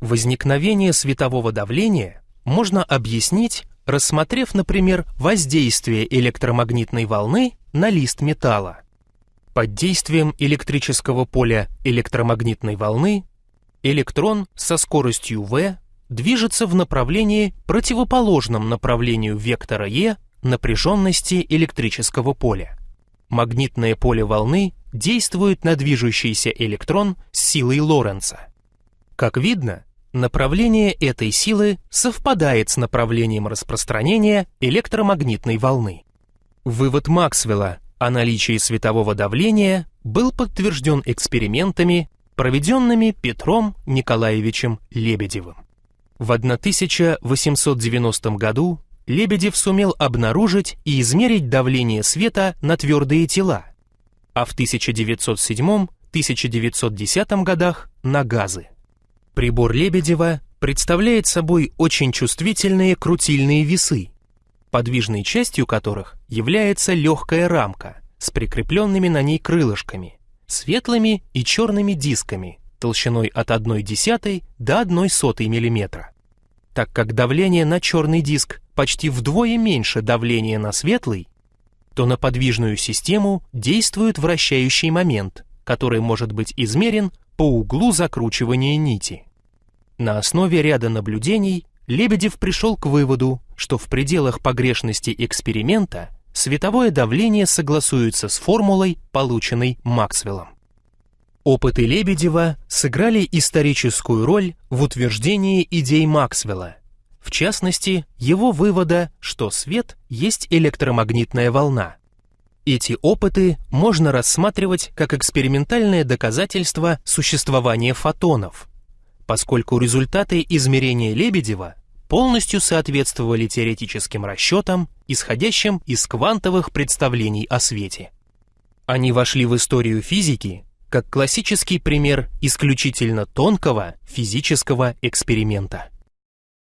Возникновение светового давления можно объяснить, рассмотрев, например, воздействие электромагнитной волны на лист металла. Под действием электрического поля электромагнитной волны электрон со скоростью v движется в направлении противоположном направлению вектора e напряженности электрического поля. Магнитное поле волны действует на движущийся электрон с силой Лоренца. Как видно, направление этой силы совпадает с направлением распространения электромагнитной волны. Вывод Максвелла о наличии светового давления был подтвержден экспериментами, проведенными Петром Николаевичем Лебедевым. В 1890 году Лебедев сумел обнаружить и измерить давление света на твердые тела, а в 1907-1910 годах на газы. Прибор Лебедева представляет собой очень чувствительные крутильные весы, подвижной частью которых является легкая рамка с прикрепленными на ней крылышками, светлыми и черными дисками толщиной от 1 десятой до 1 сотой мм. Так как давление на черный диск почти вдвое меньше давления на светлый, то на подвижную систему действует вращающий момент, который может быть измерен по углу закручивания нити. На основе ряда наблюдений Лебедев пришел к выводу, что в пределах погрешности эксперимента световое давление согласуется с формулой, полученной Максвеллом. Опыты Лебедева сыграли историческую роль в утверждении идей Максвелла, в частности, его вывода, что свет есть электромагнитная волна. Эти опыты можно рассматривать как экспериментальное доказательство существования фотонов, поскольку результаты измерения Лебедева полностью соответствовали теоретическим расчетам, исходящим из квантовых представлений о свете. Они вошли в историю физики как классический пример исключительно тонкого физического эксперимента.